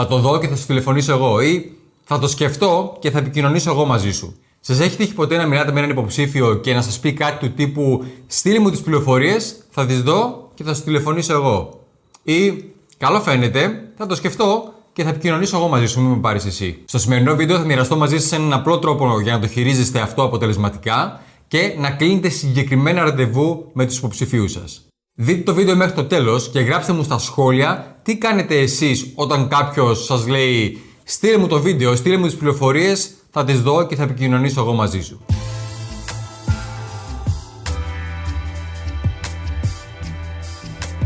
Θα το δω και θα σου τηλεφωνήσω εγώ. Ή θα το σκεφτώ και θα επικοινωνήσω εγώ μαζί σου. Σας έχει τύχει ποτέ να μιλάτε με έναν υποψήφιο και να σας πει κάτι του τύπου Στείλει μου τις πληροφορίες, θα τις δω και θα σου τηλεφωνήσω εγώ. Ή Καλό φαίνεται, θα το σκεφτώ και θα επικοινωνήσω εγώ μαζί σου, μην με πάρεις εσύ. Στο σημερινό βίντεο θα μοιραστώ μαζί σας έναν απλό τρόπο για να το χειρίζεστε αυτό αποτελεσματικά και να κλείνετε συγκεκριμένα ραντεβού με τους υποψηφίους σας. Δείτε το βίντεο μέχρι το τέλος και γράψτε μου στα σχόλια τι κάνετε εσείς όταν κάποιος σας λέει Στείλε μου το βίντεο, στείλε μου τις πληροφορίες, θα τις δω και θα επικοινωνήσω εγώ μαζί σου.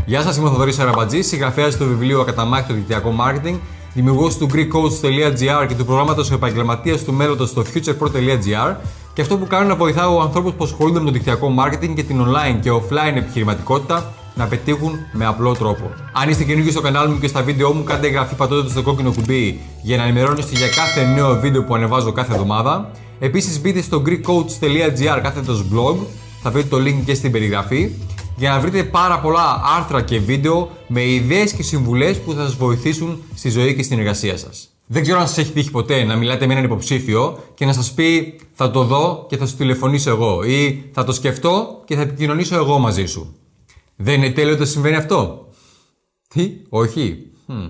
Γεια σας, είμαι ο Θοδωρής Αραμπατζή, συγγραφέας του βιβλίου Ακαταμάχητο Δικτυακό Marketing, δημιουργός του GreekCoach.gr και του προγράμματος Επαγγελματίας του Μέλλοντος στο futurepro.gr και αυτό που κάνω είναι να βοηθάω ανθρώπους που ασχολούνται με το δικτυακό marketing και την online και offline επιχειρηματικότητα να πετύχουν με απλό τρόπο. Αν είστε καινούργιοι στο κανάλι μου και στα βίντεο μου, κάντε εγγραφή πατώντας στο κόκκινο κουμπί για να ενημερώνεστε για κάθε νέο βίντεο που ανεβάζω κάθε εβδομάδα. Επίσης μπείτε στο GreekCoach.gr κάθετος blog, θα βρείτε το link και στην περιγραφή για να βρείτε πάρα πολλά άρθρα και βίντεο με ιδέες και συμβουλές που θα σας βοηθήσουν στη ζωή και στην εργασία σας. Δεν ξέρω αν σας έχει τύχει ποτέ να μιλάτε με έναν υποψήφιο και να σας πει θα το δω και θα σου τηλεφωνήσω εγώ ή θα το σκεφτώ και θα επικοινωνήσω εγώ μαζί σου. Δεν είναι τέλειο ότι συμβαίνει αυτό; Τι, όχι; Hm.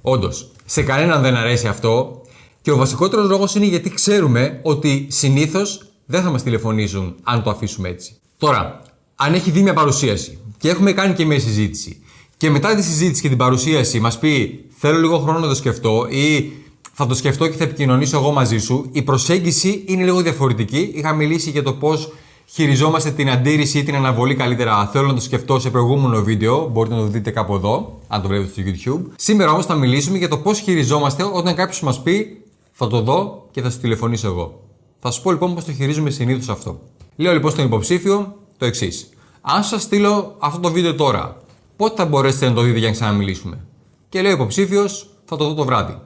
Όντως, σε κανέναν δεν αρέσει αυτό και ο βασικότερος λόγος είναι γιατί ξέρουμε ότι συνήθως δεν θα μας τηλεφωνήσουν αν το αφήσουμε έτσι. Τώρα, αν έχει δει μια παρουσίαση και έχουμε κάνει και μια συζήτηση και μετά τη συζήτηση και την παρουσίαση μας πει Θέλω λίγο χρόνο να το σκεφτώ ή θα το σκεφτώ και θα επικοινωνήσω εγώ μαζί σου, η προσέγγιση είναι λίγο διαφορετική. Είχα μιλήσει για το πώς χειριζόμαστε την αντίρρηση ή την αναβολή καλύτερα. Θέλω να το σκεφτώ σε προηγούμενο βίντεο. Μπορείτε να το δείτε κάπου εδώ, αν το βλέπετε στο YouTube. Σήμερα όμως θα μιλήσουμε για το πώς χειριζόμαστε όταν κάποιος μας πει Θα το δω και θα σου τηλεφωνήσω εγώ. Θα σου πω λοιπόν πώς το χειρίζουμε συνήθως αυτό. Λέω λοιπόν στον υποψήφιο το εξής. Αν σας στείλω αυτό το βίντεο τώρα, πότε θα μπορέσετε να το δείτε για να ξαναμιλήσουμε; Και λέει ο υποψήφιος, θα το δω το βράδυ.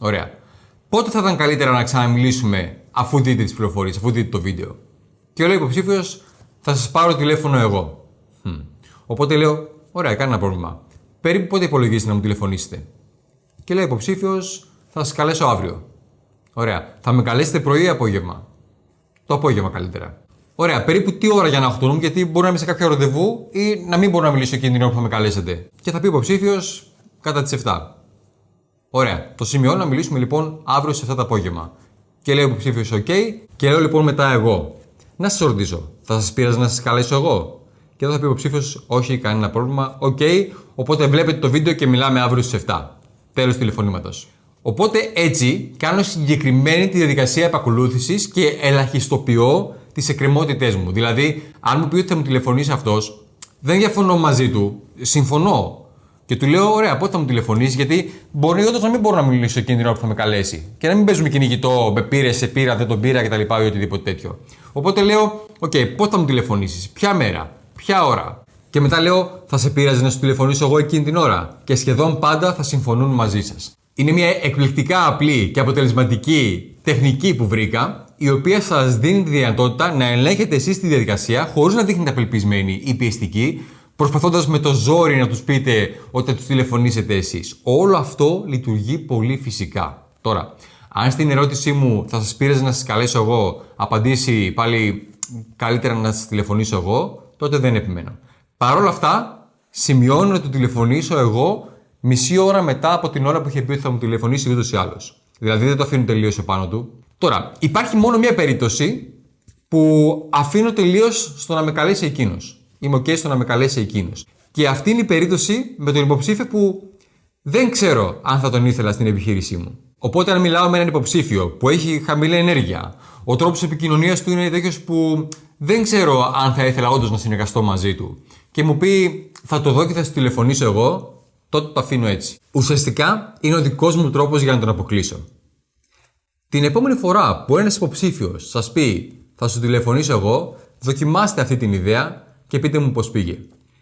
Ωραία. Πότε θα ήταν καλύτερα να ξαναμιλήσουμε αφού δείτε τις πληροφορίες, αφού δείτε το βίντεο; Και λέει ο υποψήφιος, θα σας πάρω τηλέφωνο εγώ. Hm. Οπότε λέω, ωραία, κανένα πρόβλημα. Περίπου πότε υπολογίζετε να μου τηλεφωνήσετε; Και λέει ο υποψήφιος, θα σας καλέσω αύριο. Ωραία. Θα με καλέσετε πρωί ή απόγευμα; Το απόγευμα καλύτερα. Ωραία, περίπου τι ώρα για να χτονούμε, γιατί μπορεί να είμαι σε κάποιο ραντεβού ή να μην μπορώ να μιλήσω εκείνη την ώρα που θα με καλέσετε. Και θα πει ο υποψήφιος κατά τις 7. Ωραία, το σημειώνω να μιλήσουμε λοιπόν αύριο σε 7 το απόγευμα. Και λέει ο υποψήφιος OK, και λέω λοιπόν μετά εγώ. Να σας ρωτήσω, θα σας πειράζει να σας καλέσω εγώ; Και εδώ θα πει ο υποψήφιος, Όχι, κανένα πρόβλημα. Οκ, οπότε βλέπετε το βίντεο και μιλάμε αύριο στις 7. Τέλος τηλεφωνήματος. Οπότε έτσι κάνω συγκεκριμένη τη διαδικασία επακολούθησης και ελαχιστοποιώ τις εκκρεμότητές μου. Δηλαδή, αν μου πει ότι θα μου τηλεφωνήσει αυτός, δεν διαφωνώ μαζί του. Συμφωνώ. Και του λέω: Ωραία, πότε θα μου τηλεφωνήσεις, γιατί μπορεί όντως να μην μπορώ να μιλήσω εκείνη την ώρα που θα με καλέσει. Και να μην παίζουμε κυνηγητό, με πήρες, σε πήρα, δεν τον πήρα κτλ. ή οτιδήποτε τέτοιο. Οπότε λέω: OK, okay, πότε θα μου τηλεφωνήσεις, ποια μέρα, ποια ώρα. Και μετά λέω: Θα σε πείραζε να σου τηλεφωνήσω εγώ εκείνη την ώρα. Και σχεδόν πάντα θα συμφωνούν μαζί σας. Είναι μια εκπληκτικά απλή και αποτελεσματική τεχνική που βρήκα, η οποία σας δίνει τη δυνατότητα να ελέγχετε εσείς τη διαδικασία χωρίς να δείχνετε απελπισμένη ή πιεστική, προσπαθώντας με το ζόρι να τους πείτε ότι θα τους τηλεφωνήσετε εσείς. Όλο αυτό λειτουργεί πολύ φυσικά. Τώρα, αν στην ερώτησή μου θα σας πήρε να σας καλέσω εγώ, απαντήσει πάλι καλύτερα να σας τηλεφωνήσω εγώ, τότε δεν επιμένω. Παρ' όλα αυτά, σημειώνω να του τηλεφωνήσω εγώ μισή ώρα μετά από την ώρα που είχε πει ότι θα μου τηλεφωνήσει ούτως ή άλλως. Δηλαδή δεν το αφήνω τελείως επάνω του. Τώρα, υπάρχει μόνο μία περίπτωση που αφήνω τελείως στο να με καλέσει εκείνος. Είμαι OK στο να με καλέσει εκείνος. Και αυτή είναι η περίπτωση με τον υποψήφιο που δεν ξέρω αν θα τον ήθελα στην επιχείρησή μου. Οπότε, αν μιλάω με έναν υποψήφιο που έχει χαμηλή ενέργεια, ο τρόπος επικοινωνίας του είναι τέτοιος που δεν ξέρω αν θα ήθελα όντως να συνεργαστώ μαζί του, και μου πει θα το δω και θα σου τηλεφωνήσω εγώ, τότε το αφήνω έτσι. Ουσιαστικά είναι ο δικός μου τρόπος για να τον αποκλείσω. Την επόμενη φορά που ένας υποψήφιος σας πει θα σου τηλεφωνήσω εγώ, δοκιμάστε αυτή την ιδέα και πείτε μου πώς πήγε.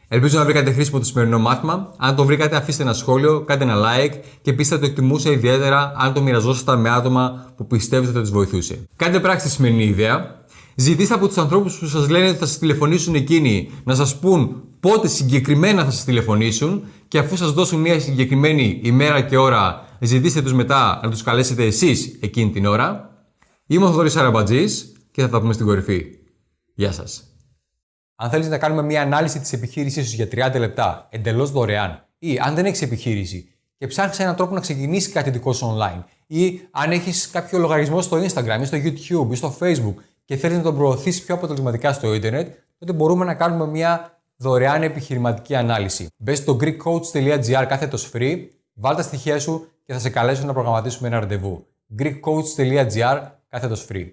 Ελπίζω να βρήκατε χρήσιμο το σημερινό μάθημα. Αν το βρήκατε, αφήστε ένα σχόλιο, κάντε ένα like και επίση θα το εκτιμούσα ιδιαίτερα αν το μοιραζόσασταν με άτομα που πιστεύετε ότι τους βοηθούσε. Κάντε πράξη τη σημερινή ιδέα. Ζητήστε από τους ανθρώπους που σας λένε ότι θα σας τηλεφωνήσουν εκείνοι να σας πούν πότε συγκεκριμένα θα σας τηλεφωνήσουν και αφού σας δώσουν μια συγκεκριμένη ημέρα και ώρα, ζητήστε τους μετά να τους καλέσετε εσείς εκείνη την ώρα. Είμαι ο Θοδωρής Αραμπατζής και θα τα πούμε στην κορυφή. Γεια σας. Αν θέλεις να κάνουμε μια ανάλυση της επιχείρησής σου για 30 λεπτά εντελώς δωρεάν, ή αν δεν έχεις επιχείρηση και ψάχνεις έναν τρόπο να ξεκινήσεις κάτι δικό σου online, ή αν έχεις κάποιο λογαριασμό στο Instagram ή στο YouTube ή στο Facebook και θέλεις να τον προωθήσεις πιο αποτελεσματικά στο Ιντερνετ, τότε μπορούμε να κάνουμε μια δωρεάν επιχειρηματική ανάλυση. Μπες στο greekcoach.gr κάθετος free, βάλ τα στοιχεία σου και θα σε καλέσω να προγραμματίσουμε ένα ραντεβού. greekcoach.gr κάθετος free.